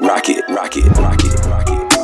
rock it, rock it, rock it, rock it.